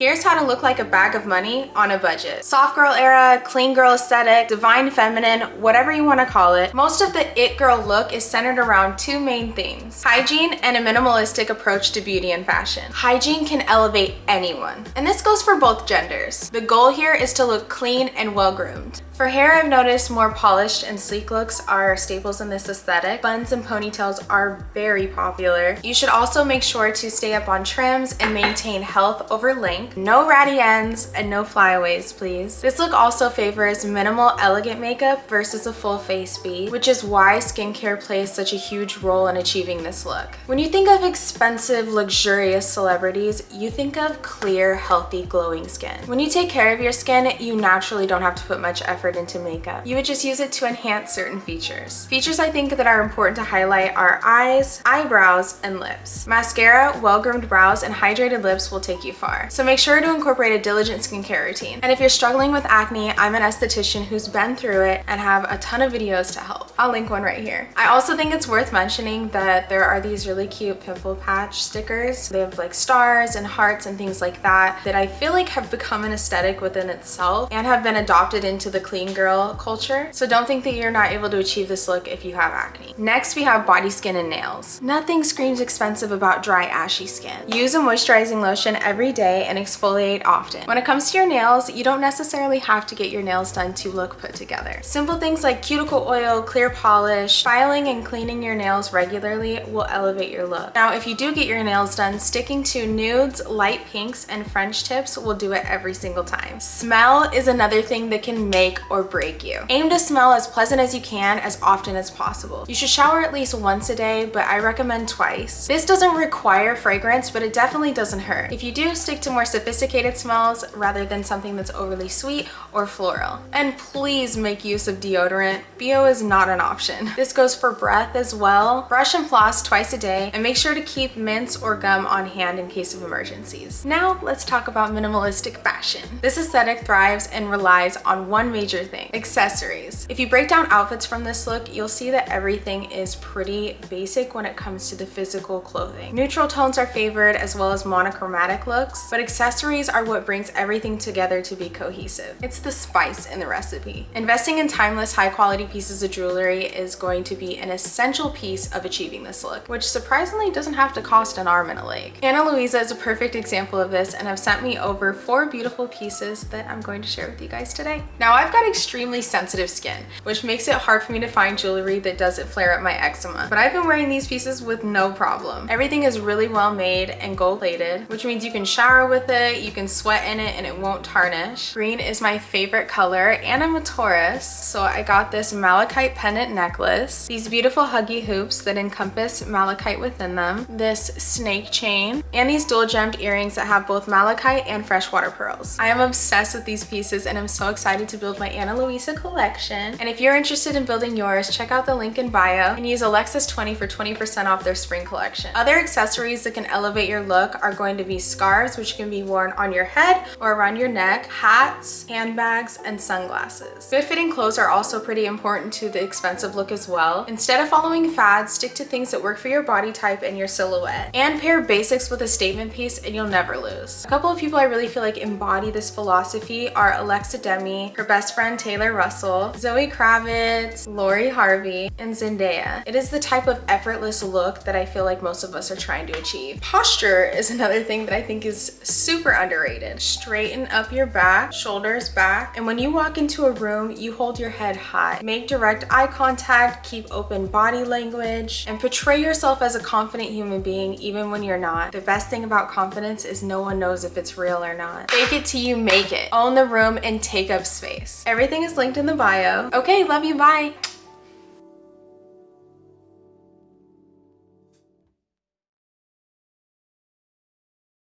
Here's how to look like a bag of money on a budget. Soft girl era, clean girl aesthetic, divine feminine, whatever you want to call it. Most of the it girl look is centered around two main themes. Hygiene and a minimalistic approach to beauty and fashion. Hygiene can elevate anyone. And this goes for both genders. The goal here is to look clean and well groomed. For hair, I've noticed more polished and sleek looks are staples in this aesthetic. Buns and ponytails are very popular. You should also make sure to stay up on trims and maintain health over length. No ratty ends and no flyaways, please. This look also favors minimal elegant makeup versus a full face beat, which is why skincare plays such a huge role in achieving this look. When you think of expensive, luxurious celebrities, you think of clear, healthy, glowing skin. When you take care of your skin, you naturally don't have to put much effort into makeup. You would just use it to enhance certain features. Features I think that are important to highlight are eyes, eyebrows, and lips. Mascara, well-groomed brows, and hydrated lips will take you far. So make sure to incorporate a diligent skincare routine. And if you're struggling with acne, I'm an esthetician who's been through it and have a ton of videos to help. I'll link one right here. I also think it's worth mentioning that there are these really cute pimple patch stickers. They have like stars and hearts and things like that that I feel like have become an aesthetic within itself and have been adopted into the clean girl culture. So don't think that you're not able to achieve this look if you have acne. Next, we have body skin and nails. Nothing screams expensive about dry, ashy skin. Use a moisturizing lotion every day and exfoliate often. When it comes to your nails, you don't necessarily have to get your nails done to look put together. Simple things like cuticle oil, clear polish, filing and cleaning your nails regularly will elevate your look. Now, if you do get your nails done, sticking to nudes, light pinks, and French tips will do it every single time. Smell is another thing that can make or break you. Aim to smell as pleasant as you can as often as possible. You should shower at least once a day, but I recommend twice. This doesn't require fragrance, but it definitely doesn't hurt. If you do, stick to more sophisticated smells rather than something that's overly sweet or floral. And please make use of deodorant. BO is not an option. This goes for breath as well. Brush and floss twice a day and make sure to keep mints or gum on hand in case of emergencies. Now let's talk about minimalistic fashion. This aesthetic thrives and relies on one major thing, accessories. If you break down outfits from this look, you'll see that everything is pretty basic when it comes to the physical clothing. Neutral tones are favored as well as monochromatic looks, but accessories are what brings everything together to be cohesive. It's the spice in the recipe. Investing in timeless, high quality pieces of jewelry is going to be an essential piece of achieving this look, which surprisingly doesn't have to cost an arm and a leg. Ana Luisa is a perfect example of this and have sent me over four beautiful pieces that I'm going to share with you guys today. Now I've got extremely sensitive skin, which makes it hard for me to find jewelry that doesn't flare up my eczema. But I've been wearing these pieces with no problem. Everything is really well made and gold plated, which means you can shower with it, you can sweat in it, and it won't tarnish. Green is my favorite color, and I'm a Taurus, so I got this malachite pendant necklace, these beautiful huggy hoops that encompass malachite within them, this snake chain, and these dual gemmed earrings that have both malachite and freshwater pearls. I am obsessed with these pieces and I'm so excited to build my Ana Luisa collection. And if you're interested in building yours, check out the link in bio and use Alexis20 for 20% off their spring collection. Other accessories that can elevate your look are going to be scarves, which can be worn on your head or around your neck, hats, handbags, and sunglasses. Good fitting clothes are also pretty important to the expensive look as well. Instead of following fads, stick to things that work for your body type and your silhouette. And pair basics with a statement piece and you'll never lose. A couple of people I really feel like embody this philosophy are Alexa Demie, her best friend Taylor Russell, Zoe Kravitz, Lori Harvey, and Zendaya. It is the type of effortless look that I feel like most of us are trying to achieve. Posture is another thing that I think is super underrated. Straighten up your back, shoulders back, and when you walk into a room, you hold your head high. Make direct eye contact, keep open body language, and portray yourself as a confident human being even when you're not. The best thing about confidence is no one knows if it's real or not. Fake it till you make it. Own the room and take up space. Everything is linked in the bio. Okay, love you, bye.